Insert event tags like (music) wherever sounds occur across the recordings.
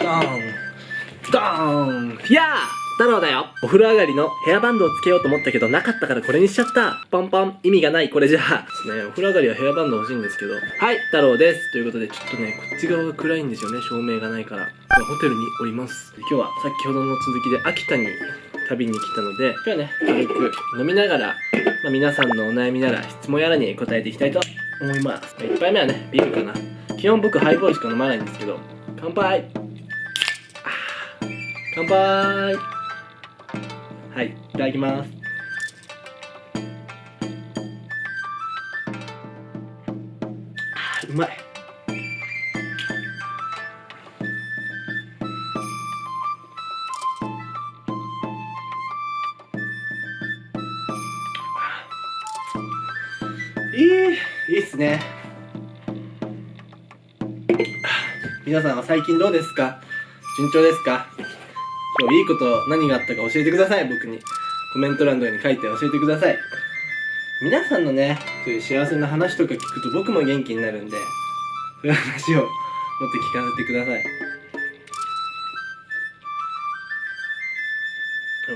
ドーンドーンやあ太郎だよ。お風呂上がりのヘアバンドをつけようと思ったけどなかったからこれにしちゃった。ポンポン意味がないこれじゃ。あですねお風呂上がりはヘアバンド欲しいんですけど。はい太郎です。ということでちょっとねこっち側が暗いんですよね照明がないから。ホテルにおります。今日は先ほどの続きで秋田に旅に来たので。今日はね軽く飲みながら、まあ、皆さんのお悩みなら質問やらに答えていきたいと思います。1杯目はねビールかな。基本僕ハイボールしか飲まないんですけど。乾杯乾杯。はいいただきます。うまい。いいいいっすね。皆さんは最近どうですか？順調ですか？今日いいこと何があったか教えてください。僕に。コメント欄とかに書いて教えてください。皆さんのねそういう幸せな話とか聞くと僕も元気になるんでそういう話をもっと聞かせてください。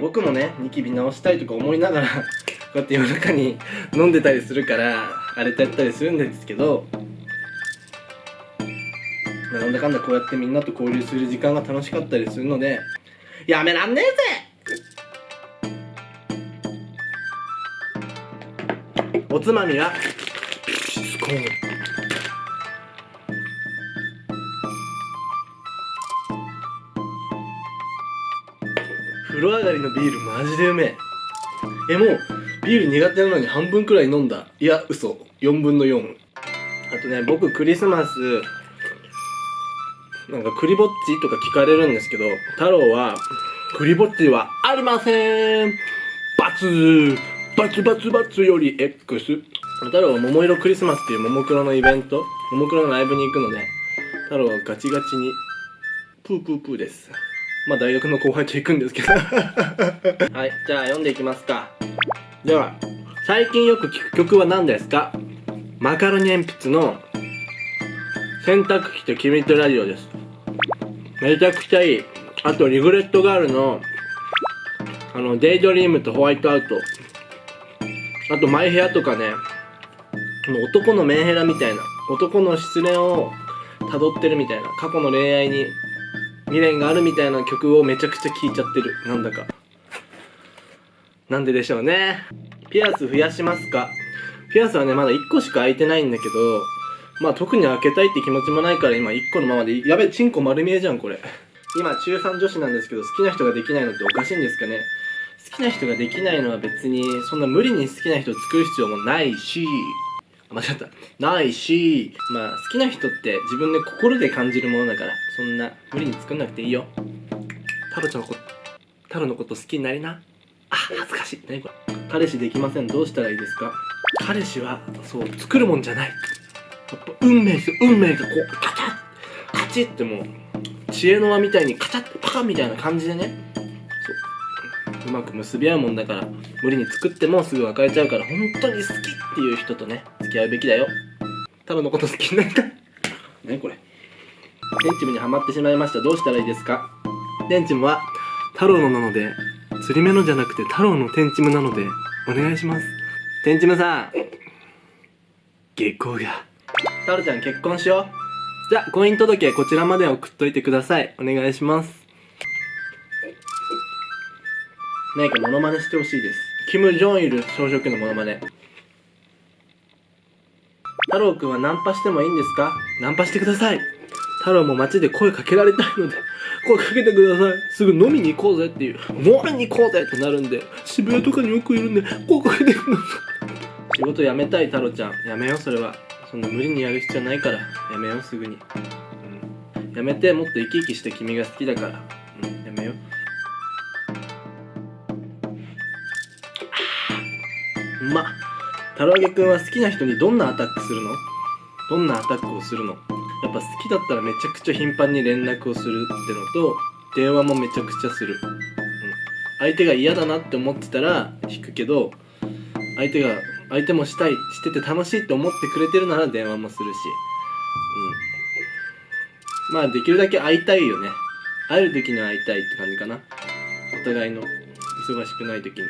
僕もねニキビ直したいとか思いながらこうやって夜中に飲んでたりするから荒れちゃったりするんですけどなんだかんだこうやってみんなと交流する時間が楽しかったりするのでやめらんねえぜ。おつまみは？スコーン風呂上がりのビールマジでうめえ。えもうビール苦手なのに半分くらい飲んだ。いや嘘。4分の4あとね僕クリスマスなんかクリぼっちとか聞かれるんですけど太郎はクリぼっちはありませんバツバツバツバツより X 太郎は桃色クリスマスっていうももクロのイベントももクロのライブに行くので太郎はガチガチにプープープーです。まあ大学の後輩と行くんですけど。(laughs) はいじゃあ読んでいきますか。では最近よく聴く曲は何ですか？マカロニ鉛筆の洗濯機と君とラジオです。めちゃくちゃいい。あとリグレットガールのあのデイドリームとホワイトアウト。あとマイヘアとかねの男のメンヘラみたいな男の失恋を辿ってるみたいな過去の恋愛に未練があるみたいな曲をめちゃくちゃ聴いちゃってる。なんだか。なんででしょうね。ピアス増やしますか。ピアスはねまだ1個しか開いてないんだけどまあ特に開けたいって気持ちもないから今1個のままでやべチンコ丸見えじゃんこれ。今中3女子なんですけど好きな人ができないのっておかしいんですかね。好きな人ができないのは別にそんな無理に好きな人を作る必要もないし。あ間違った。ないし。まあ好きな人って自分で心で感じるものだからそんな無理に作んなくていいよ。太郎ちゃんのこと太郎のこと好きになりな。あ恥ずかしい。何これ。彼氏できません。どうしたらいいですか？彼氏はそう作るもんじゃない。やっぱ運命ですよ運命がこうカチャッカチッってもう知恵の輪みたいにカチャッパカみたいな感じでね。う。まく結び合うもんだから無理に作ってもすぐ別れちゃうから本当に好きっていう人とね付き合うべきだよ。太郎のこと好きになりた。い何これ。テンチムにはまってしまいました。どうしたらいいですか？テンチムは太郎のなので釣り目のじゃなくて太郎のテンチムなのでお願いします。テンチムさん下校が太郎ちゃん結婚しよう。じゃあ婚姻届こちらまで送っといてください。お願いします。何かモノマネしてほしいです。キム・ジョンイル朝食のモノマネ。太郎くんはナンパしてもいいんですか？ナンパしてください。太郎も街で声かけられたいので声かけてください。すぐ飲みに行こうぜっていう。飲みに行こうぜってなるんで渋谷とかによくいるんで声かけてください。仕事辞めたい太郎ちゃん。やめようそれは。そんな無理にやる必要ないからやめようすぐに、うん、やめてもっと生き生きして君が好きだから。うんやめよう。うまっ。太郎げくんは好きな人にどんなアタックするの？どんなアタックをするの？やっぱ好きだったらめちゃくちゃ頻繁に連絡をするってのと電話もめちゃくちゃする、うん、相手が嫌だなって思ってたら引くけど相手が相手もしたいしてて楽しいって思ってくれてるなら電話もするし。うん。まあできるだけ会いたいよね。会える時に会いたいって感じかな。お互いの忙しくない時に。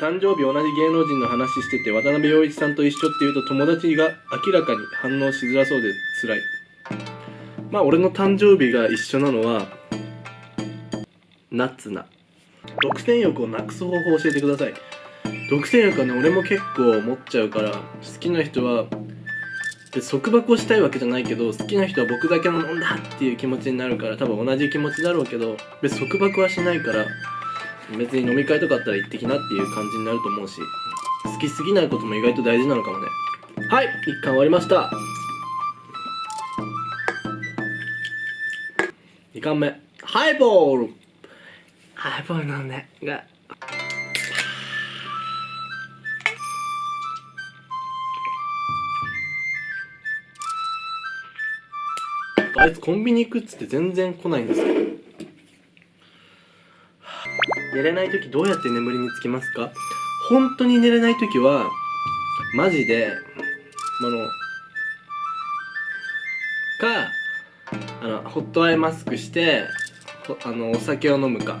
誕生日同じ芸能人の話してて渡辺陽一さんと一緒って言うと友達が明らかに反応しづらそうで辛い。まあ俺の誕生日が一緒なのはナッツな独占欲をなくす方法を教えてください。独占欲はね俺も結構持っちゃうから好きな人はで束縛をしたいわけじゃないけど好きな人は僕だけのもんだっていう気持ちになるから多分同じ気持ちだろうけど別束縛はしないから別に飲み会とかあったら行ってきなっていう感じになると思うし好きすぎないことも意外と大事なのかもね。はい一巻終わりました。2巻目。ハイボール。ハイボールなんでがあいつコンビニ行くっつって全然来ないんですよ寝れない時どうやって眠りにつきますか？本当に寝れない時はマジであのかあのホットアイマスクしてあのお酒を飲むか。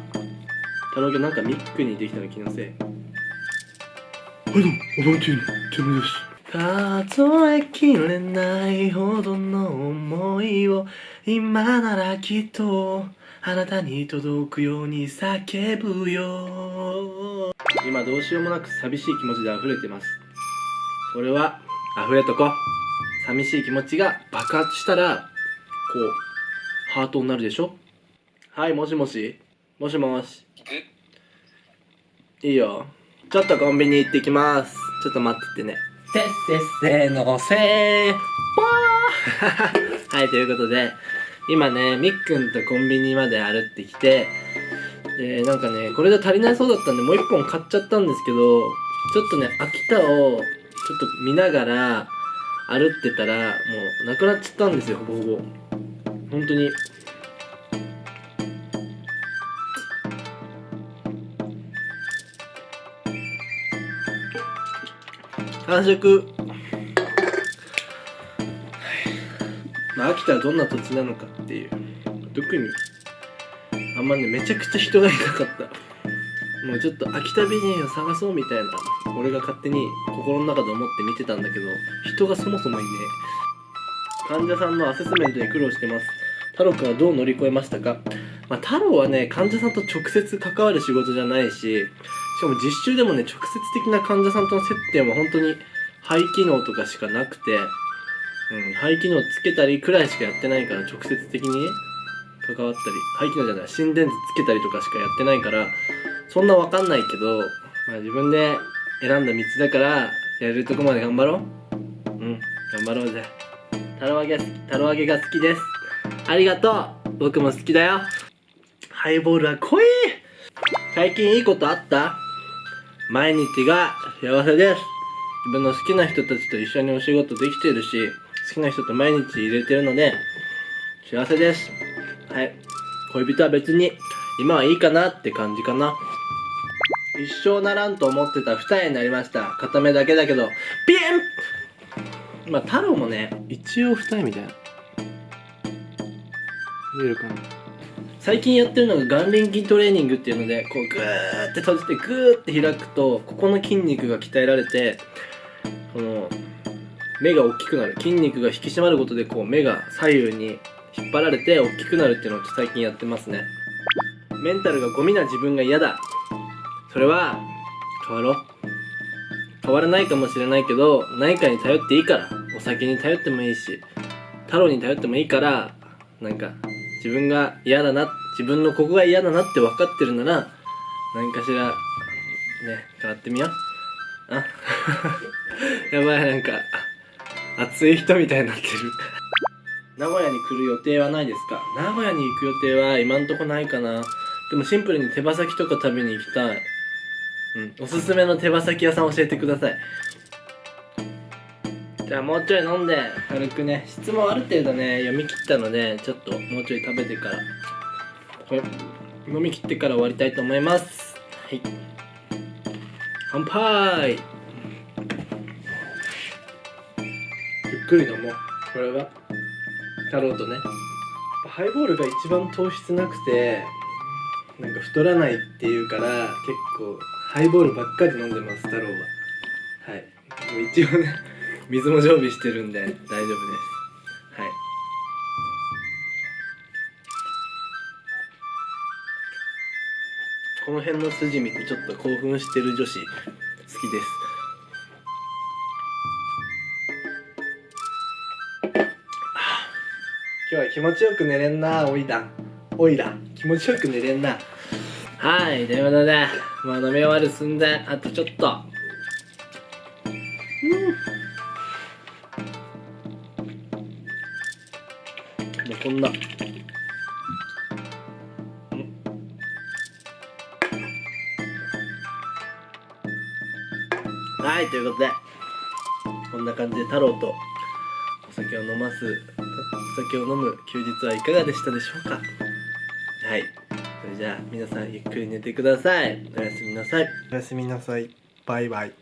太郎君なんかミックにできたの気のせい。はいどうもおばんちんてめです。数えきれないほどの思いを今ならきっとあなたに届くように叫ぶよ。今どうしようもなく寂しい気持ちで溢れてます。それは溢れとこ。寂しい気持ちが爆発したらこうハートになるでしょ。はいもしもし。もしもし。いいよ。ちょっとコンビニ行ってきます。ちょっと待っててねせっせっせのせーぽー。(laughs) はいということで今ねみっくんとコンビニまで歩ってきてでなんかねこれじゃ足りないそうだったんでもう一本買っちゃったんですけどちょっとね秋田をちょっと見ながら歩ってたらもうなくなっちゃったんですよほぼほぼ。本当に。完食。まあ秋田はどんな土地なのかっていう。特にあんまねめちゃくちゃ人がいなかった。もうちょっと秋田美人を探そうみたいな俺が勝手に心の中で思って見てたんだけど人がそもそもいね患者さんのアセスメントに苦労してます。太郎くんはどう乗り越えましたか？まあ、太郎はね患者さんと直接関わる仕事じゃないししかも実習でもね直接的な患者さんとの接点は本当に肺機能とかしかなくて、うん、肺機能つけたりくらいしかやってないから直接的に関わったり肺機能じゃない心電図つけたりとかしかやってないからそんなわかんないけど、まあ、自分で選んだ道だからやれるとこまで頑張ろう。うん頑張ろうぜ。タロ揚げタロ揚げが好きです。ありがとう。僕も好きだよ。ハイボールは濃い。最近いいことあった？毎日が幸せです。自分の好きな人たちと一緒にお仕事できてるし好きな人と毎日入れてるので幸せです。はい。恋人は別に今はいいかなって感じかな。一生ならんと思ってた二重になりました。片目だけだけどピエン！まあ太郎もね一応二重みたいな。見えるかな？最近やってるのが眼輪筋トレーニングっていうのでこうグーって閉じてグーって開くとここの筋肉が鍛えられてこの目が大きくなる。筋肉が引き締まることでこう目が左右に引っ張られて大きくなるっていうのを最近やってますね。メンタルがゴミな自分が嫌だ。それは変わろう。変わらないかもしれないけど何かに頼っていいから。お酒に頼ってもいいし太郎に頼ってもいいからなんか自分が嫌だな自分のここが嫌だなって分かってるなら何かしらね変わってみよう。あ (laughs) やばいなんか熱い人みたいになってる。名古屋に来る予定はないですか？名古屋に行く予定は今んとこないかな。でもシンプルに手羽先とか食べに行きたい。うんおすすめの手羽先屋さん教えてくださいじゃあもうちょい飲んで。軽くね。質問ある程度ね読み切ったのでちょっともうちょい食べてから。これ飲み切ってから終わりたいと思います。はい。乾杯。ゆっくり飲もう。これは。太郎とね。ハイボールが一番糖質なくてなんか太らないっていうから結構ハイボールばっかり飲んでます太郎は。はい。一応ね。水も常備してるんで大丈夫です。はい。この辺の筋見てちょっと興奮してる女子好きです。今日は気持ちよく寝れんなおいらおいら気持ちよく寝れんな。はいということでまあ飲み終わる寸前あとちょっと。んな。はいということでこんな感じで太郎とお酒を飲ますお酒を飲む休日はいかがでしたでしょうか。はいそれじゃあ皆さんゆっくり寝てください。おやすみなさい。おやすみなさい。バイバイ。